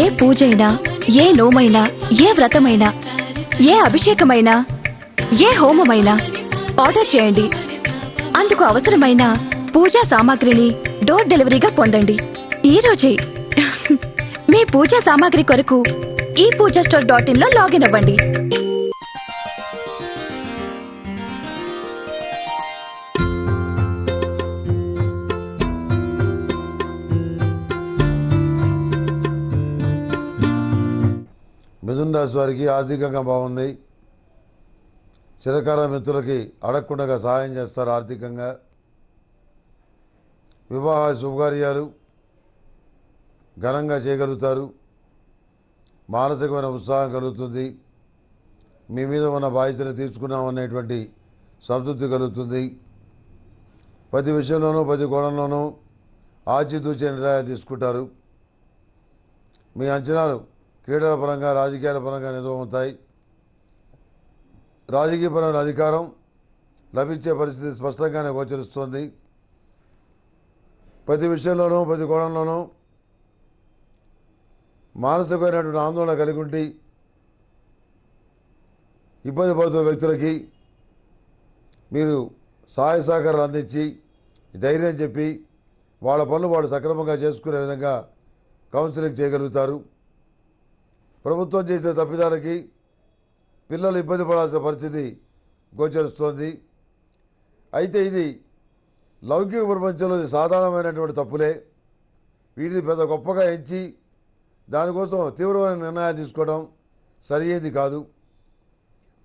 ఏ పూజైనా ఏ నోమైనా ఏ వ్రతమైనా ఏ అభిషేకమైనా ఏ హోమమైనా ఆర్డర్ చేయండి. అందుకు అవసరమైన పూజా సామాగ్రిని డోర్ డెలివరీగా పొందండి. ఈ రోజే మీ పూజా సామాగ్రి కొరకు ఈ పూజా స్టోర్ డాట్ ఇన్లో లాగిన్ అవ్వండి. రాశి వారికి ఆర్థికంగా బాగుంది. చిరకాల మిత్రులకి అడగకుండా సహాయం చేస్తారు ఆర్థికంగా. వివాహ శుభకార్యాలు ఘనంగా చేయగలుగుతారు. మానసికమైన ఉత్సాహం కలుగుతుంది. మీ మీద ఉన్న బాధ్యతలు తీర్చుకున్నామనేటువంటి సంతృప్తి కలుగుతుంది. ప్రతి విషయంలోనూ ప్రతి కోణంలోనూ ఆచితూచే నిర్ణయాలు తీసుకుంటారు. మీ అంచనాలు క్రీడల పరంగా రాజకీయాల పరంగా నిజమవుతాయి రాజకీయపరమైన అధికారం లభించే పరిస్థితి స్పష్టంగానే గోచరిస్తుంది. ప్రతి విషయంలోనూ ప్రతి కోణంలోనూ మానసికమైనటువంటి ఆందోళన కలిగి ఉండి ఇబ్బంది పడుతున్న వ్యక్తులకి మీరు సహాయ సహకారాలు అందించి ధైర్యం చెప్పి వాళ్ళ పనులు వాళ్ళు సక్రమంగా చేసుకునే విధంగా కౌన్సిలింగ్ చేయగలుగుతారు. ప్రభుత్వం చేసిన తప్పిదాలకి పిల్లలు ఇబ్బంది పడాల్సిన పరిస్థితి గోచరిస్తోంది. అయితే ఇది లౌకిక ప్రపంచంలో సాధారణమైనటువంటి తప్పులే. వీటిని పెద్ద గొప్పగా ఎంచి దానికోసం తీవ్రమైన నిర్ణయాలు తీసుకోవడం సరియైంది కాదు.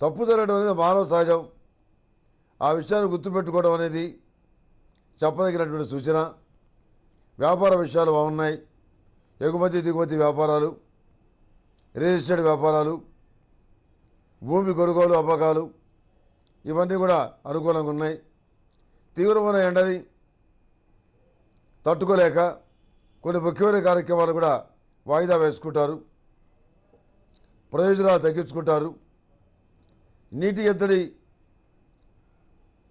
తప్పు జరగడం అనేది మానవ సహజం. ఆ విషయాన్ని గుర్తుపెట్టుకోవడం అనేది చెప్పదగినటువంటి సూచన. వ్యాపార విషయాలు బాగున్నాయి. ఎగుమతి దిగుమతి వ్యాపారాలు రియల్ ఎస్టేట్ వ్యాపారాలు భూమి కొనుగోలు అమ్మకాలు ఇవన్నీ కూడా అనుకూలంగా ఉన్నాయి. తీవ్రమైన ఎండని తట్టుకోలేక కొన్ని ముఖ్యమైన కార్యక్రమాలు కూడా వాయిదా వేసుకుంటారు. ప్రయోజనాలు తగ్గించుకుంటారు. నీటి ఎద్దడి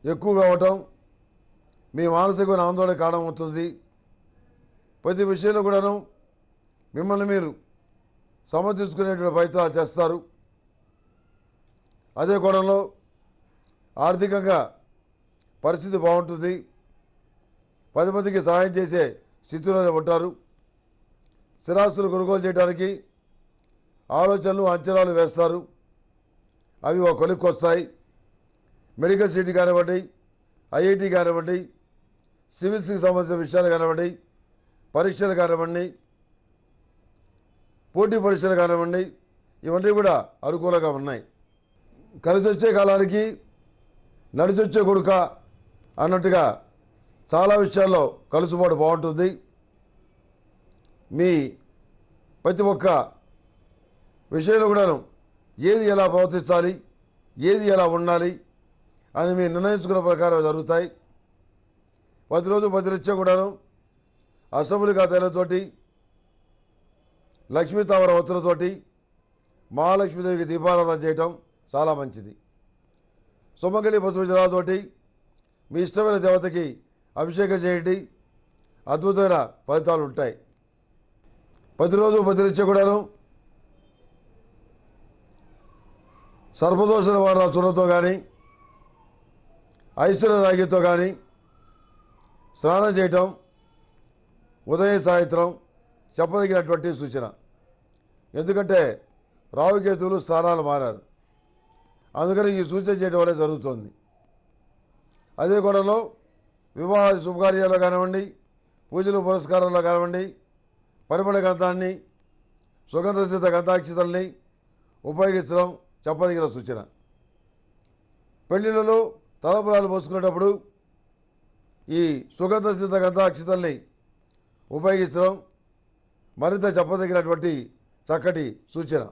ఎక్కువగా అవటం మీ మానసికమైన ఆందోళన కారణమవుతుంది. ప్రతి విషయంలో కూడాను మిమ్మల్ని మీరు సమర్థించుకునేటువంటి ప్రయత్నాలు చేస్తారు. అదే కోణంలో ఆర్థికంగా పరిస్థితి బాగుంటుంది. పది మందికి సహాయం చేసే స్థితిలోనే ఉంటారు. స్థిరాస్తులు కొనుగోలు చేయడానికి ఆలోచనలు అంచనాలు వేస్తారు. అవి ఒక కొలిక్కి వస్తాయి. మెడికల్ సీట్ కానివ్వండి ఐఐటి కానివ్వండి సివిల్స్కి సంబంధించిన విషయాలు కానివ్వండి పరీక్షలు కానివ్వండి పోటీ పరీక్షలు కానివ్వండి ఇవన్నీ కూడా అనుకూలంగా ఉన్నాయి. కలిసి వచ్చే కాలానికి నడిచొచ్చే కొడుక అన్నట్టుగా చాలా విషయాల్లో కలుసుబాటు బాగుంటుంది. మీ ప్రతి ఒక్క విషయంలో కూడాను ఏది ఎలా ప్రవర్తించాలి ఏది ఎలా ఉండాలి అని మీరు నిర్ణయించుకున్న ప్రకారం జరుగుతాయి. ప్రతిరోజు ప్రతినిత్యం కూడాను అసెంబ్లీ ఖాతాలతోటి లక్ష్మీతామర ఒత్తులతోటి మహాలక్ష్మీదేవికి దీపారాధన చేయటం చాలా మంచిది. సుమంగళి పసుపు జలాతోటి మీ ఇష్టమైన దేవతకి అభిషేకం చేయండి. అద్భుతమైన ఫలితాలు ఉంటాయి. ప్రతిరోజు ప్రతినిత్యం కూడాను సర్పదోష నివారణ చూడంతో కానీ ఐశ్వర్య రాగితో కానీ స్నానం చేయటం ఉదయం సాయంత్రం చెప్పదగినటువంటి సూచన. ఎందుకంటే రావుకేతువులు స్థానాలు మారారు. అందుకని ఈ సూచన చేయడం వల్ల జరుగుతుంది. అదే కోణంలో వివాహ శుభకార్యాల్లో కానివ్వండి పూజలు పురస్కారాల్లో కానివ్వండి పరిమళ గంధాన్ని సుగంధసిద్ధ గంధాక్షితల్ని ఉపయోగించడం చెప్పదగిన సూచన. పెళ్ళిళ్ళలో తలపురాలు పోసుకునేటప్పుడు ఈ సుగంధసిద్ధ గంధాక్షితల్ని ఉపయోగించడం మరింత చెప్పదగినటువంటి చక్కటి సూచన.